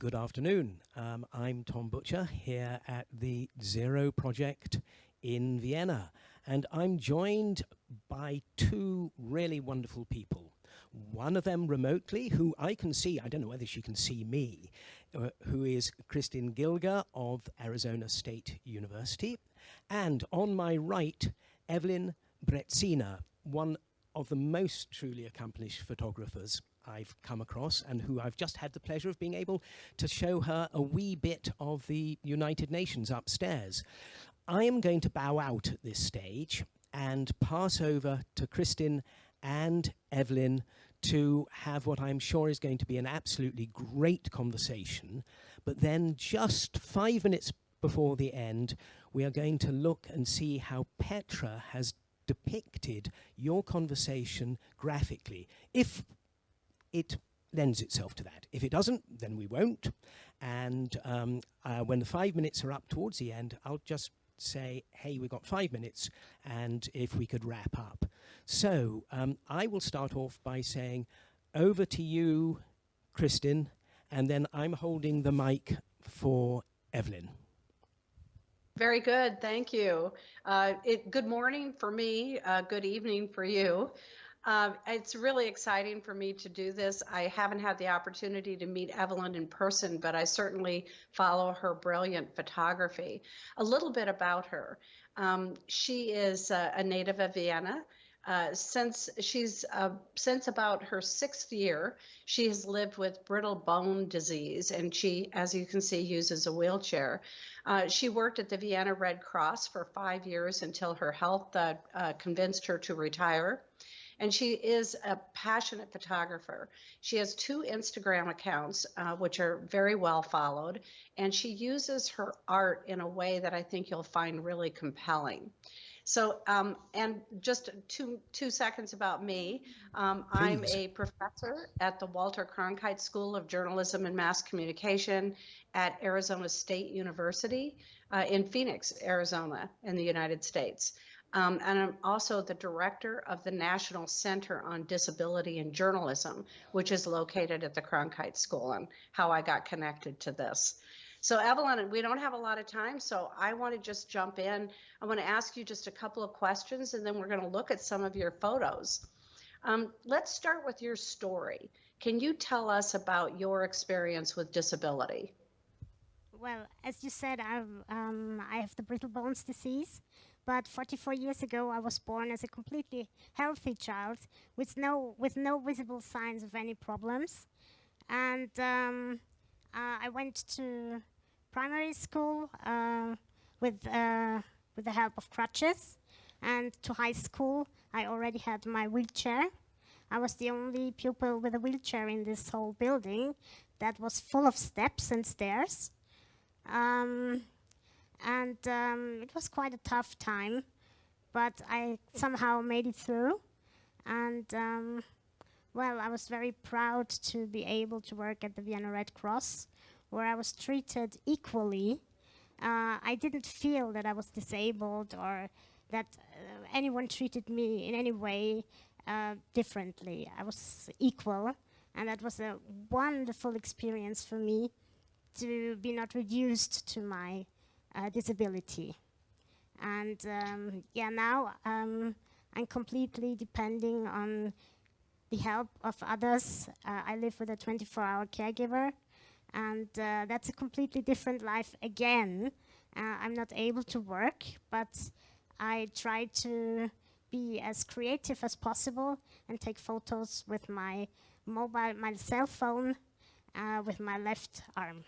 Good afternoon. Um, I'm Tom Butcher here at the Zero Project in Vienna, and I'm joined by two really wonderful people. One of them remotely, who I can see, I don't know whether she can see me, uh, who is Kristin Gilger of Arizona State University. And on my right, Evelyn Brezina, one of the most truly accomplished photographers I've come across and who I've just had the pleasure of being able to show her a wee bit of the United Nations upstairs. I am going to bow out at this stage and pass over to Kristin and Evelyn to have what I'm sure is going to be an absolutely great conversation. But then just five minutes before the end, we are going to look and see how Petra has depicted your conversation graphically. If it lends itself to that. If it doesn't, then we won't. And um, uh, when the five minutes are up towards the end, I'll just say, hey, we've got five minutes, and if we could wrap up. So um, I will start off by saying, over to you, Kristin, and then I'm holding the mic for Evelyn. Very good, thank you. Uh, it, good morning for me, uh, good evening for you. Um, it's really exciting for me to do this. I haven't had the opportunity to meet Evelyn in person, but I certainly follow her brilliant photography. A little bit about her. Um, she is a native of Vienna. Uh, since she's uh, since about her sixth year, she has lived with brittle bone disease, and she, as you can see, uses a wheelchair. Uh, she worked at the Vienna Red Cross for five years until her health uh, uh, convinced her to retire and she is a passionate photographer. She has two Instagram accounts, uh, which are very well followed, and she uses her art in a way that I think you'll find really compelling. So, um, and just two two seconds about me. Um, I'm a professor at the Walter Cronkite School of Journalism and Mass Communication at Arizona State University uh, in Phoenix, Arizona, in the United States. Um, and I'm also the director of the National Center on Disability and Journalism, which is located at the Cronkite School, and how I got connected to this. So Evelyn, we don't have a lot of time, so I want to just jump in. I want to ask you just a couple of questions, and then we're going to look at some of your photos. Um, let's start with your story. Can you tell us about your experience with disability? Well, as you said, um, I have the brittle bones disease, but 44 years ago, I was born as a completely healthy child with no, with no visible signs of any problems. And um, uh, I went to primary school uh, with, uh, with the help of crutches. And to high school, I already had my wheelchair. I was the only pupil with a wheelchair in this whole building that was full of steps and stairs. Um, and um, it was quite a tough time, but I somehow made it through. And um, well, I was very proud to be able to work at the Vienna Red Cross, where I was treated equally. Uh, I didn't feel that I was disabled or that uh, anyone treated me in any way uh, differently. I was equal, and that was a wonderful experience for me to be not reduced to my uh, disability. And um, yeah, now um, I'm completely depending on the help of others. Uh, I live with a 24-hour caregiver, and uh, that's a completely different life again. Uh, I'm not able to work, but I try to be as creative as possible and take photos with my mobile, my cell phone, uh, with my left arm.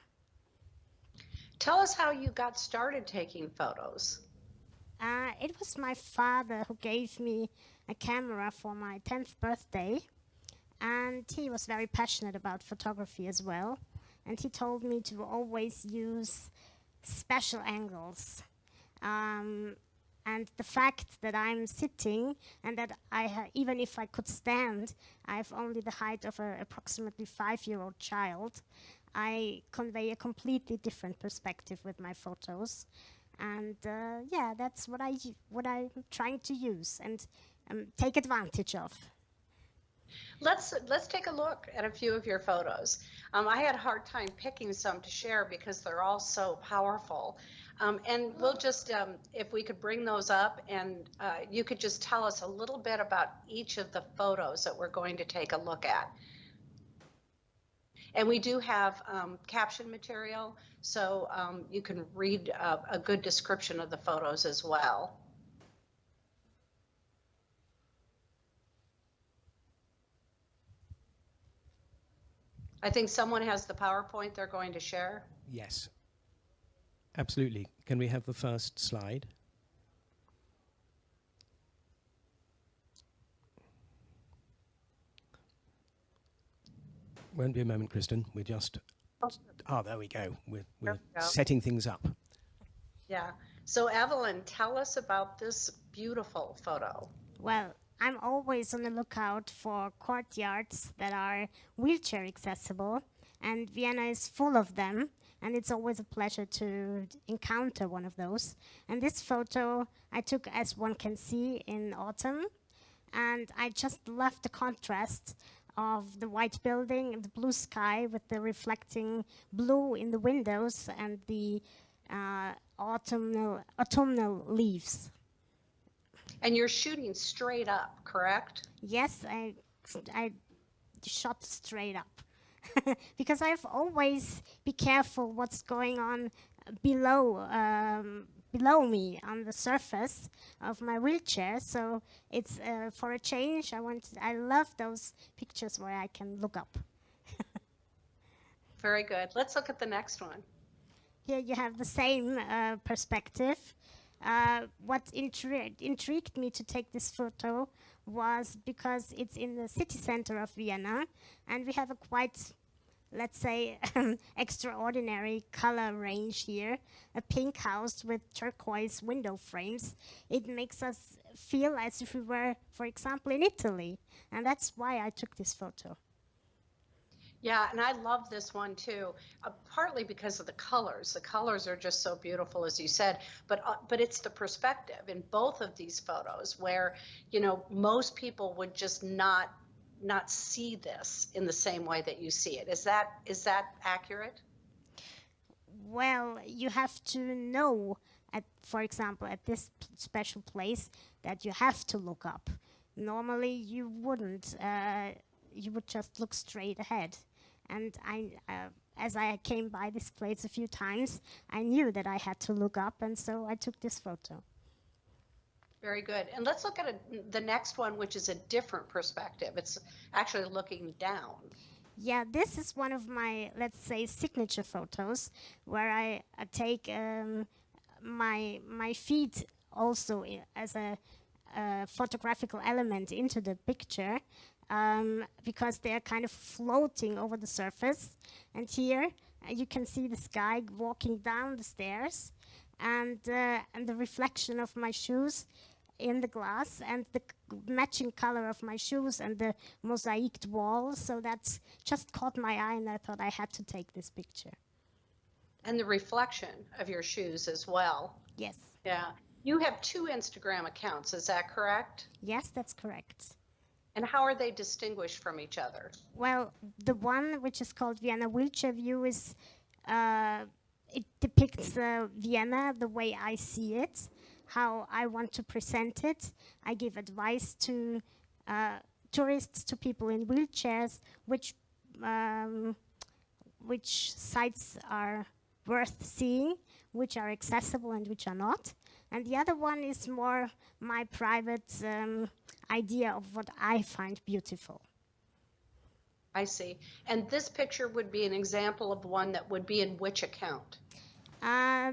Tell us how you got started taking photos. Uh, it was my father who gave me a camera for my 10th birthday. And he was very passionate about photography as well. And he told me to always use special angles. Um, and the fact that I'm sitting and that I even if I could stand, I have only the height of an approximately five-year-old child. I convey a completely different perspective with my photos. And uh, yeah, that's what, I, what I'm trying to use and um, take advantage of. Let's let's take a look at a few of your photos. Um, I had a hard time picking some to share because they're all so powerful. Um, and we'll just, um, if we could bring those up and uh, you could just tell us a little bit about each of the photos that we're going to take a look at. And we do have um, caption material, so um, you can read uh, a good description of the photos as well. I think someone has the PowerPoint they're going to share. Yes. Absolutely. Can we have the first slide? Won't be a moment, Kristin. We're just. Oh, there we go. We're, we're we go. setting things up. Yeah. So, Evelyn, tell us about this beautiful photo. Well, I'm always on the lookout for courtyards that are wheelchair accessible, and Vienna is full of them. And it's always a pleasure to encounter one of those. And this photo I took, as one can see, in autumn. And I just love the contrast of the white building and the blue sky with the reflecting blue in the windows and the uh, autumnal, autumnal leaves. And you're shooting straight up, correct? Yes, I, I shot straight up. because I've always be careful what's going on below um, below me on the surface of my wheelchair. So it's uh, for a change. I want. I love those pictures where I can look up. Very good. Let's look at the next one. Here you have the same uh, perspective. Uh, what intri intrigued me to take this photo was because it's in the city center of Vienna, and we have a quite let's say, extraordinary color range here. A pink house with turquoise window frames. It makes us feel as if we were, for example, in Italy. And that's why I took this photo. Yeah, and I love this one too, uh, partly because of the colors. The colors are just so beautiful, as you said, but uh, but it's the perspective in both of these photos where, you know, most people would just not not see this in the same way that you see it. Is that is that accurate? Well, you have to know, at for example, at this special place, that you have to look up. Normally, you wouldn't. Uh, you would just look straight ahead. And I, uh, as I came by this place a few times, I knew that I had to look up, and so I took this photo. Very good. And let's look at a, the next one, which is a different perspective. It's actually looking down. Yeah, this is one of my, let's say, signature photos where I, I take um, my my feet also as a, a, photographical element into the picture um, because they are kind of floating over the surface. And here uh, you can see the sky walking down the stairs and, uh, and the reflection of my shoes in the glass and the matching color of my shoes and the mosaicked wall. So that's just caught my eye and I thought I had to take this picture. And the reflection of your shoes as well. Yes. Yeah. You have two Instagram accounts, is that correct? Yes, that's correct. And how are they distinguished from each other? Well, the one which is called Vienna Wheelchair View is, uh, it depicts uh, Vienna the way I see it how I want to present it. I give advice to uh, tourists, to people in wheelchairs, which um, which sites are worth seeing, which are accessible and which are not. And the other one is more my private um, idea of what I find beautiful. I see. And this picture would be an example of one that would be in which account? Uh,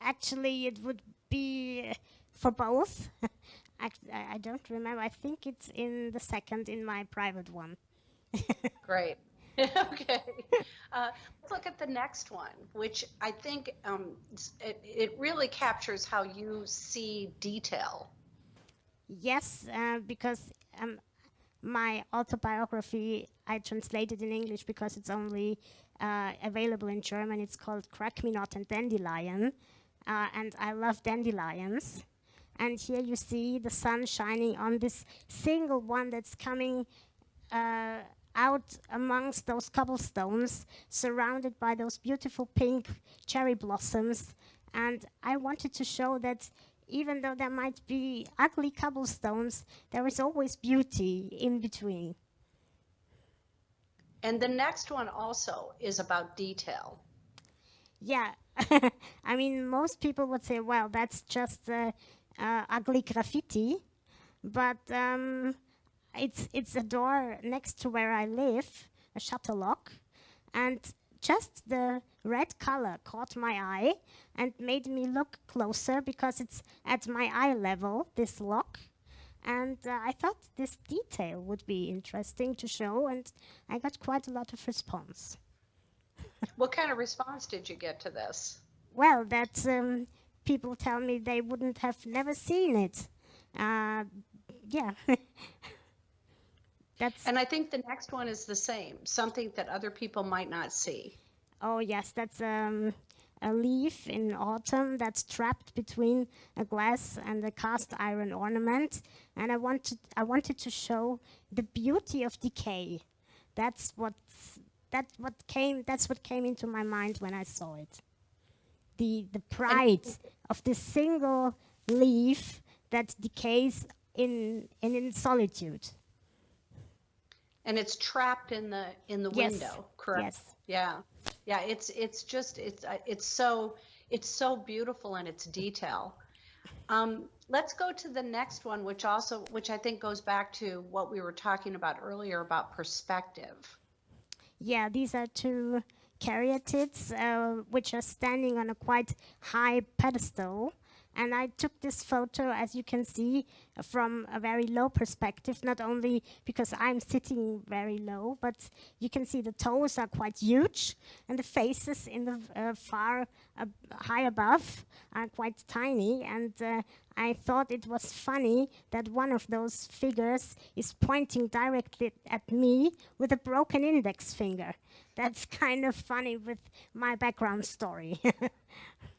actually, it would be for both. I, I don't remember. I think it's in the second in my private one. Great. okay. Uh, let's look at the next one, which I think um, it, it really captures how you see detail. Yes, uh, because um, my autobiography I translated in English because it's only uh, available in German. It's called Crack Me Not and Dandelion uh, and I love dandelions. And here you see the sun shining on this single one that's coming uh, out amongst those cobblestones, surrounded by those beautiful pink cherry blossoms. And I wanted to show that even though there might be ugly cobblestones, there is always beauty in between. And the next one also is about detail. Yeah, I mean, most people would say, well, that's just uh, uh, ugly graffiti, but um, it's it's a door next to where I live, a shutter lock, and just the red color caught my eye and made me look closer because it's at my eye level, this lock. And uh, I thought this detail would be interesting to show, and I got quite a lot of response. What kind of response did you get to this? Well, that's um, people tell me they wouldn't have never seen it. Uh, yeah. that's And I think the next one is the same, something that other people might not see. oh yes, that's um, a leaf in autumn that's trapped between a glass and a cast iron ornament, and I wanted I wanted to show the beauty of decay. That's what that what came that's what came into my mind when I saw it. The the pride of this single leaf that decays in in, in solitude. And it's trapped in the in the Yes, window, correct? yes. Yeah. Yeah, it's it's just it's uh, it's so it's so beautiful in its detail. Um, let's go to the next one, which also which I think goes back to what we were talking about earlier about perspective. Yeah, these are two caryatids uh, which are standing on a quite high pedestal. And I took this photo, as you can see, from a very low perspective, not only because I'm sitting very low, but you can see the toes are quite huge and the faces in the uh, far high above are quite tiny. And uh, I thought it was funny that one of those figures is pointing directly at me with a broken index finger. That's kind of funny with my background story.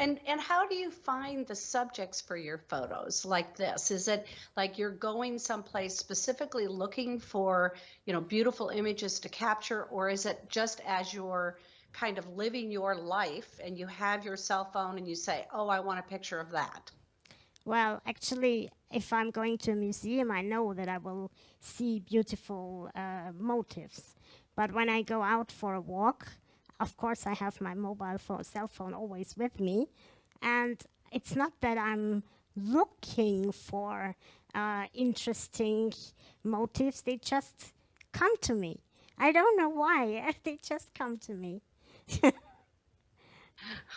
And and how do you find the subjects for your photos like this? Is it like you're going someplace specifically looking for, you know, beautiful images to capture, or is it just as you're kind of living your life and you have your cell phone and you say, "Oh, I want a picture of that." Well, actually, if I'm going to a museum, I know that I will see beautiful uh, motifs. But when I go out for a walk, of course, I have my mobile phone, cell phone always with me. And it's not that I'm looking for uh, interesting motifs, they just come to me. I don't know why, they just come to me.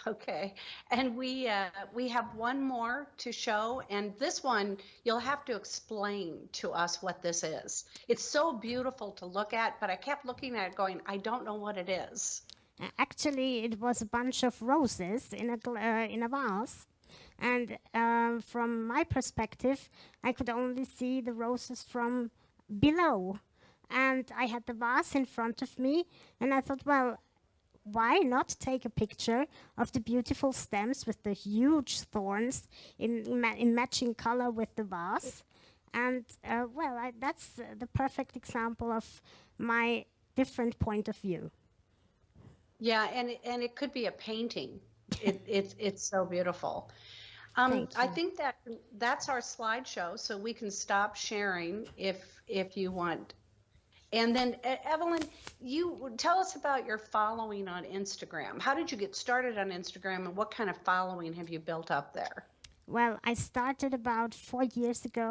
Okay, and we uh, we have one more to show, and this one you'll have to explain to us what this is. It's so beautiful to look at, but I kept looking at it, going, I don't know what it is. Actually, it was a bunch of roses in a uh, in a vase, and um, from my perspective, I could only see the roses from below, and I had the vase in front of me, and I thought, well, why not take a picture of the beautiful stems with the huge thorns in ma- in matching color with the vase, and uh, well, I, that's uh, the perfect example of my different point of view. Yeah, and it- and it could be a painting. It, it's it's so beautiful. Um, I think that that's our slideshow, so we can stop sharing if if you want. And then Evelyn, you tell us about your following on Instagram. How did you get started on Instagram, and what kind of following have you built up there? Well, I started about four years ago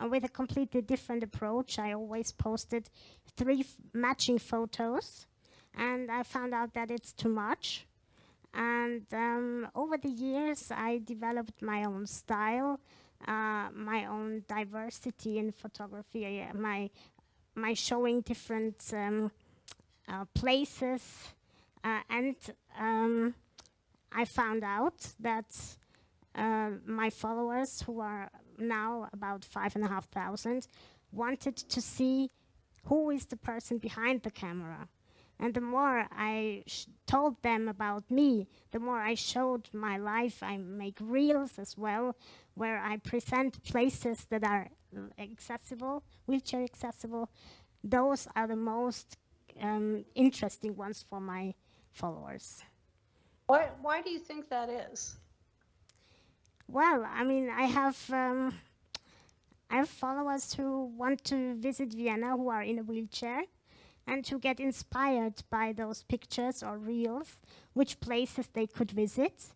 uh, with a completely different approach. I always posted three f- matching photos, and I found out that it's too much. And um, over the years, I developed my own style, uh, my own diversity in photography, uh, my my showing different um, uh, places, uh, and um, I found out that uh, my followers, who are now about five and a half thousand, wanted to see who is the person behind the camera. And the more I sh- told them about me, the more I showed my life. I make reels as well, where I present places that are accessible, wheelchair accessible, those are the most um, interesting ones for my followers. Why, why do you think that is? Well, I mean, I have um, I have followers who want to visit Vienna who are in a wheelchair and to get inspired by those pictures or reels, which places they could visit,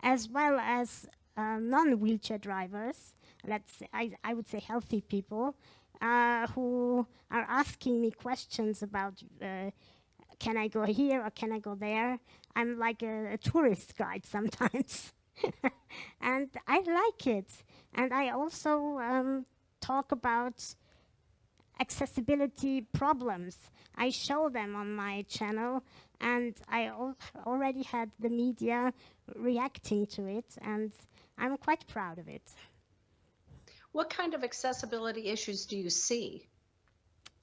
as well as uh, non-wheelchair drivers, let's say, I, I would say healthy people, uh, who are asking me questions about uh, can I go here or can I go there? I'm like a, a tourist guide sometimes. and I like it. And I also um, talk about accessibility problems. I show them on my channel, and I al already had the media reacting to it, and I'm quite proud of it. What kind of accessibility issues do you see?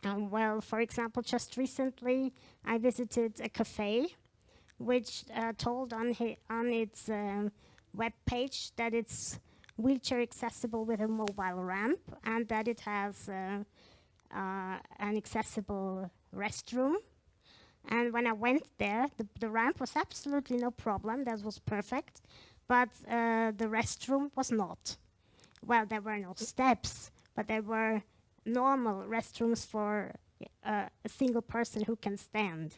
Um, well, for example, just recently I visited a cafe which uh, told on, on its uh, web page that it's wheelchair accessible with a mobile ramp and that it has uh an accessible restroom. And when I went there, the, the, ramp was absolutely no problem, that was perfect, but uh, the restroom was not well, there were no steps, but there were normal restrooms for uh, a single person who can stand.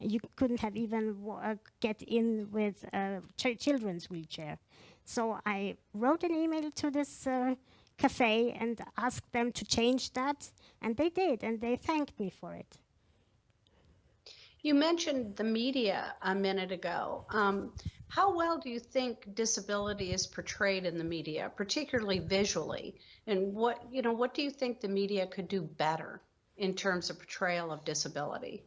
You couldn't have even uh, get in with a ch children's wheelchair. So I wrote an email to this uh, cafe and asked them to change that, and they did, and they thanked me for it. You mentioned the media a minute ago. Um, how well do you think disability is portrayed in the media, particularly visually? And what you know, what do you think the media could do better in terms of portrayal of disability?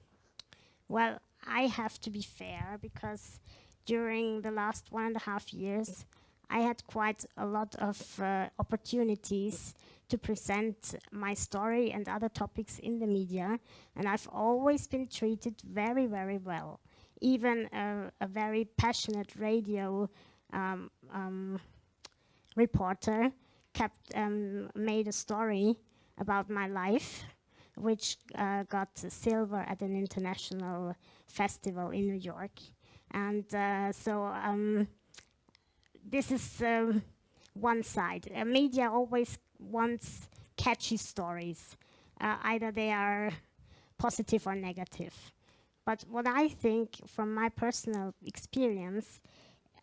Well, I have to be fair because during the last one and a half years, I had quite a lot of uh, opportunities to present my story and other topics in the media, and I've always been treated very, very well even a, a very passionate radio um, um, reporter kept um, made a story about my life, which uh, got silver at an international festival in New York. And uh, so um, this is um, one side. Uh, media always wants catchy stories. Uh, either they are positive or negative. But what I think from my personal experience,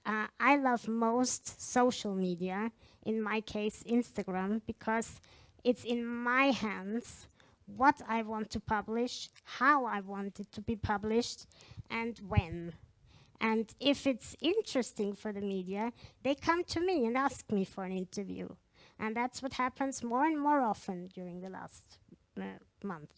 uh, I love most social media, in my case Instagram, because it's in my hands what I want to publish, how I want it to be published, and when. And if it's interesting for the media, they come to me and ask me for an interview. And that's what happens more and more often during the last uh, month.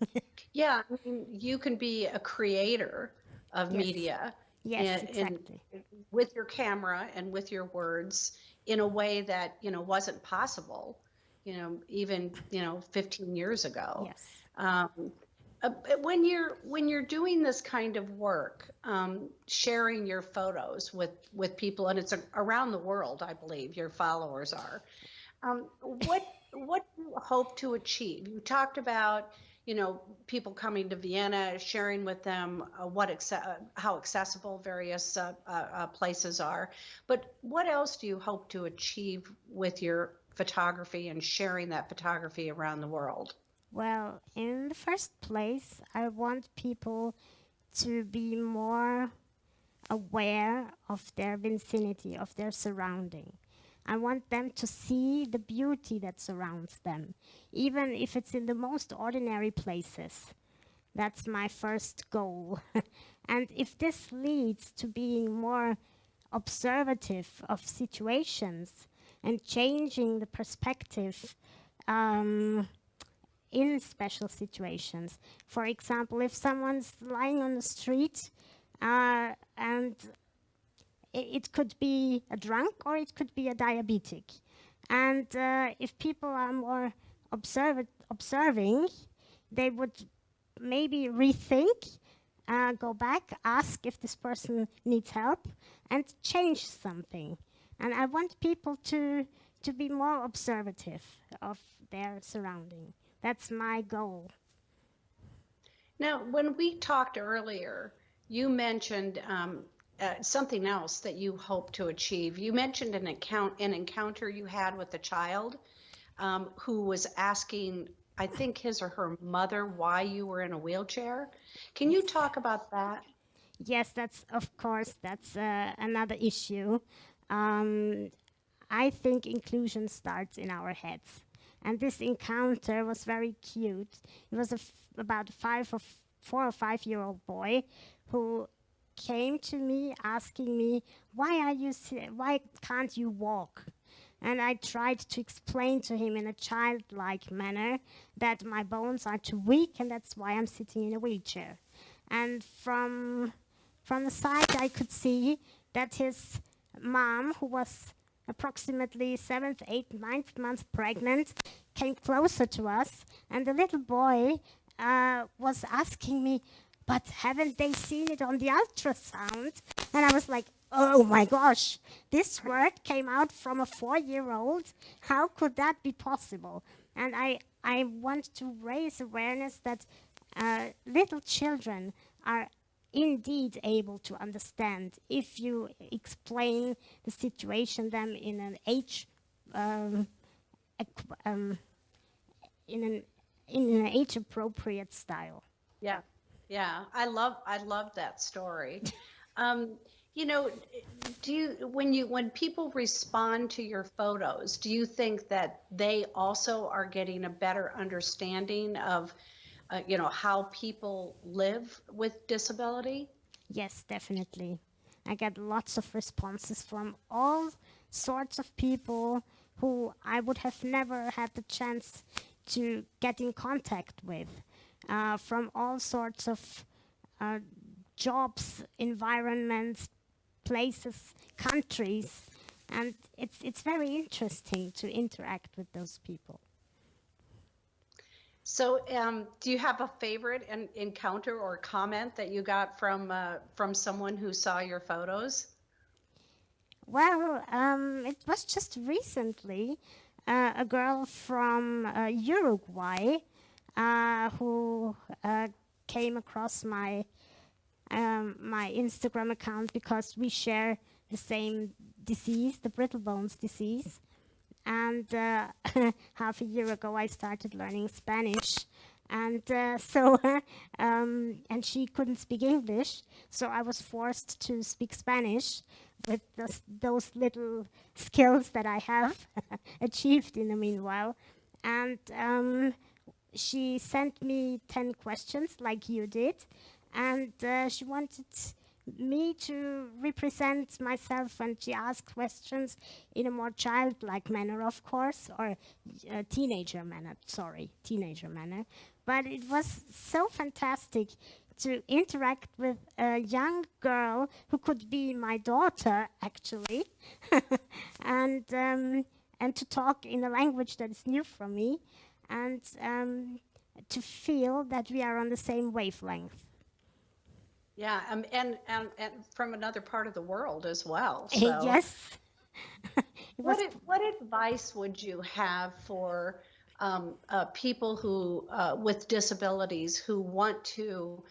yeah, I mean, you can be a creator of yes. media. Yes, in, exactly. In, with your camera and with your words in a way that, you know, wasn't possible, you know, even, you know, 15 years ago. Yes. Um, uh, when you're when you're doing this kind of work, um, sharing your photos with with people, and it's a, around the world, I believe your followers are. Um, what what do you hope to achieve? You talked about you know, people coming to Vienna, sharing with them uh, what uh, how accessible various uh, uh, uh, places are. But what else do you hope to achieve with your photography and sharing that photography around the world? Well, in the first place, I want people to be more aware of their vicinity, of their surrounding. I want them to see the beauty that surrounds them, even if it's in the most ordinary places. That's my first goal. and if this leads to being more observative of situations and changing the perspective um, in special situations. For example, if someone's lying on the street uh, and it could be a drunk or it could be a diabetic. And uh, if people are more observ observing, they would maybe rethink, uh, go back, ask if this person needs help, and change something. And I want people to to be more observative of their surrounding. That's my goal. Now, when we talked earlier, you mentioned um, uh, something else that you hope to achieve. You mentioned an account, an encounter you had with a child um, who was asking, I think his or her mother, why you were in a wheelchair. Can you talk about that? Yes, that's of course that's uh, another issue. Um, I think inclusion starts in our heads, and this encounter was very cute. It was about five or four or five year old boy who came to me asking me why are you why can't you walk and i tried to explain to him in a childlike manner that my bones are too weak and that's why i'm sitting in a wheelchair and from from the side i could see that his mom who was approximately seventh eighth ninth month pregnant came closer to us and the little boy uh, was asking me but haven't they seen it on the ultrasound? And I was like, oh my gosh, this word came out from a four year old. How could that be possible? And I, I want to raise awareness that uh, little children are indeed able to understand if you explain the situation them in an age um, um, in an in an age appropriate style. Yeah. Yeah, I love I love that story. Um, you know, do you when you when people respond to your photos, do you think that they also are getting a better understanding of uh, you know how people live with disability? Yes, definitely. I get lots of responses from all sorts of people who I would have never had the chance to get in contact with uh, from all sorts of uh, jobs, environments, places, countries, and it's it's very interesting to interact with those people. So, um, do you have a favorite en- encounter or comment that you got from uh, from someone who saw your photos? Well, um, it was just recently uh, a girl from uh, Uruguay uh, who uh, came across my um, my Instagram account because we share the same disease, the brittle bones disease. And uh, half a year ago, I started learning Spanish, and uh, so um, and she couldn't speak English, so I was forced to speak Spanish with those, those little skills that I have achieved in the meanwhile. And um, she sent me 10 questions like you did. And uh, she wanted me to represent myself and she asked questions in a more childlike manner of course or a teenager manner sorry teenager manner but it was so fantastic to interact with a young girl who could be my daughter actually and um, and to talk in a language that is new for me and um, to feel that we are on the same wavelength. Yeah, um, and, and and from another part of the world as well. So. yes. what what advice would you have for um, uh, people who uh, with disabilities who want to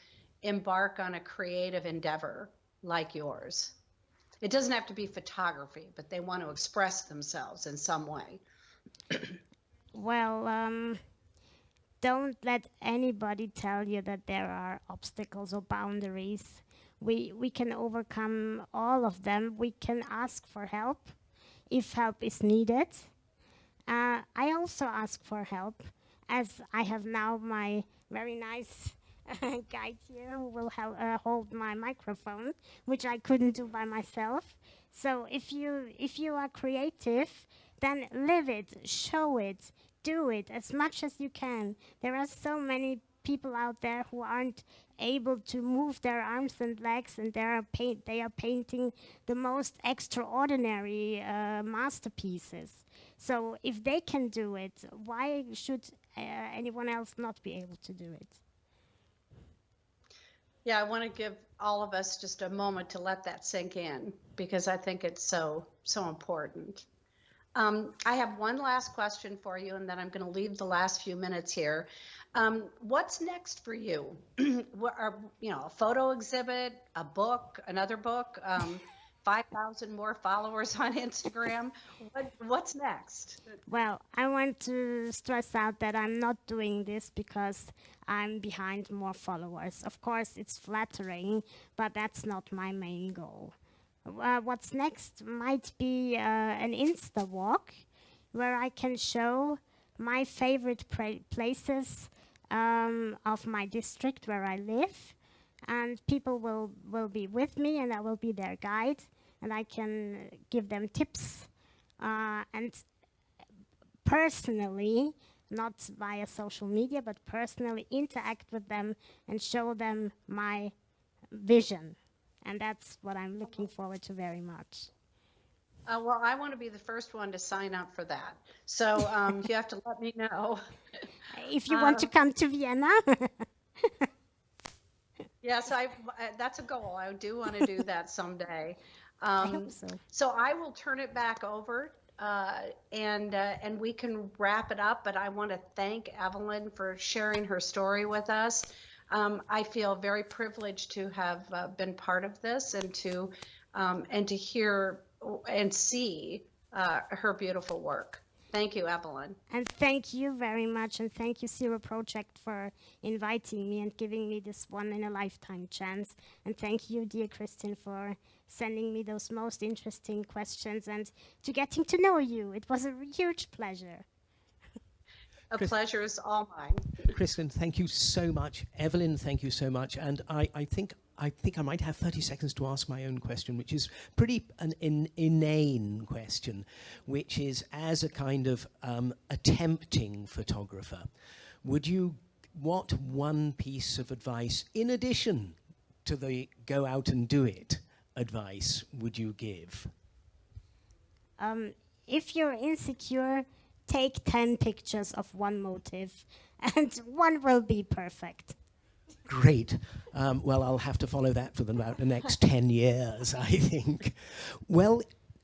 embark on a creative endeavor like yours? It doesn't have to be photography, but they want to express themselves in some way. Well, um, don't let anybody tell you that there are obstacles or boundaries. We, we can overcome all of them. We can ask for help if help is needed. Uh, I also ask for help as I have now my very nice guide here who will uh, hold my microphone, which I couldn't do by myself. So if you if you are creative, then live it, show it, do it as much as you can. There are so many people out there who aren't able to move their arms and legs and they are paint they are painting the most extraordinary uh, masterpieces. So if they can do it why should uh, anyone else not be able to do it? Yeah i want to give all of us just a moment to let that sink in because i think it's so so important Um, I have one last question for you, and then I'm going to leave the last few minutes here. Um, what's next for you? are, you know, a photo exhibit, a book, another book, um, 5,000 more followers on Instagram? What, what's next? Well, I want to stress out that I'm not doing this because I'm behind more followers. Of course, it's flattering, but that's not my main goal. Uh, what's next might be uh, an Insta walk where I can show my favorite places um, of my district where I live, and people will, will be with me, and I will be their guide, and I can give them tips. Uh, and personally, not via social media, but personally interact with them and show them my vision. And that's what I'm looking forward to very much. Uh, well, I want to be the first one to sign up for that. So um, you have to let me know. If you want to Um, come to Vienna, Yes, I, uh, that's a goal. I do want to do that someday. I Um, hope so. So I will turn it back over uh, and uh, and we can wrap it up. But I want to thank Evelyn for sharing her story with us. Um, I feel very privileged to have uh, been part of this and to um, and to hear and see uh, her beautiful work. Thank you, Evelyn. And thank you very much, and thank you, Zero Project, for inviting me and giving me this one in a lifetime chance. And thank you, dear Kristin, for sending me those most interesting questions and to getting to know you. It was a huge pleasure. A pleasure is all mine. Kristin, thank you so much. Evelyn, thank you so much. And I, I think I think I might have 30 seconds to ask my own question, which is pretty an in, inane question, which is as a kind of um, attempting photographer, would you, what one piece of advice, in addition to the go out and do it advice, would you give? Um, if you're insecure, take 10 pictures of one motive, and one will be perfect. Great. Um, well, I'll have to follow that for the, about the next 10 years, I think. Well,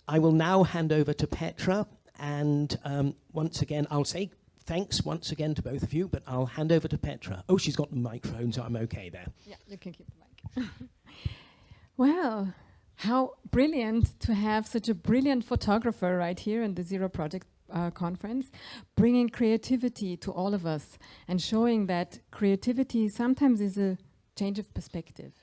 I will now hand over to Petra. And um, once again, I'll say thanks once again to both of you, but I'll hand over to Petra. Oh, she's got the microphone, so I'm okay there. Yeah, you can keep the mic. well, how brilliant to have such a brilliant photographer right here in the Zero Project uh, conference, bringing creativity to all of us and showing that creativity sometimes is a change of perspective.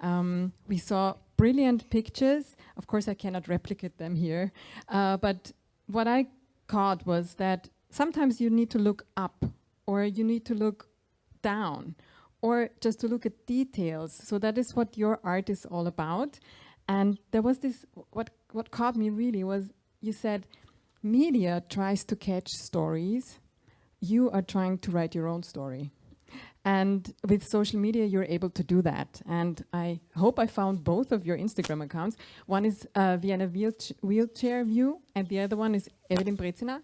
Um, we saw brilliant pictures. Of course, I cannot replicate them here, uh, but what I caught was that sometimes you need to look up or you need to look down or just to look at details. So that is what your art is all about. And there was this, what, what caught me really was you said, media tries to catch stories. You are trying to write your own story. And with social media, you're able to do that. And I hope I found both of your Instagram accounts. One is uh, Vienna wheelch- Wheelchair View, and the other one is Evelyn Brezina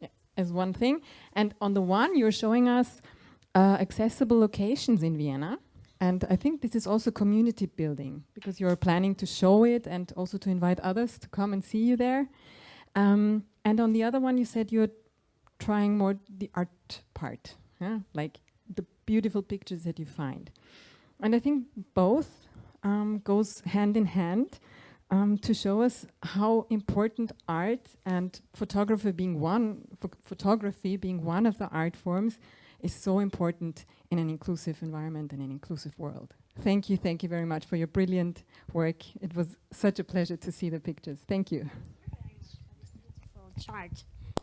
yeah, as one thing. And on the one, you're showing us uh, accessible locations in Vienna. And I think this is also community building because you're planning to show it and also to invite others to come and see you there. Um, and on the other one, you said you're trying more the art part, yeah? like the beautiful pictures that you find. And I think both um, goes hand in hand um, to show us how important art and photography being one, ph photography being one of the art forms is so important in an inclusive environment and an inclusive world. Thank you, thank you very much for your brilliant work. It was such a pleasure to see the pictures. Thank you. Beautiful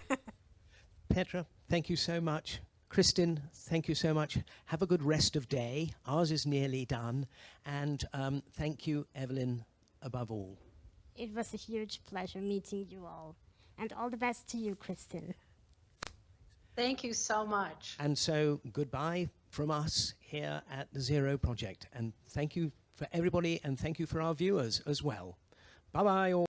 chart. Petra, thank you so much. Kristin, thank you so much. Have a good rest of day. Ours is nearly done. And um, thank you, Evelyn, above all. It was a huge pleasure meeting you all. And all the best to you, Kristin. Thank you so much. And so, goodbye from us here at the Zero Project. And thank you for everybody, and thank you for our viewers as well. Bye bye, all.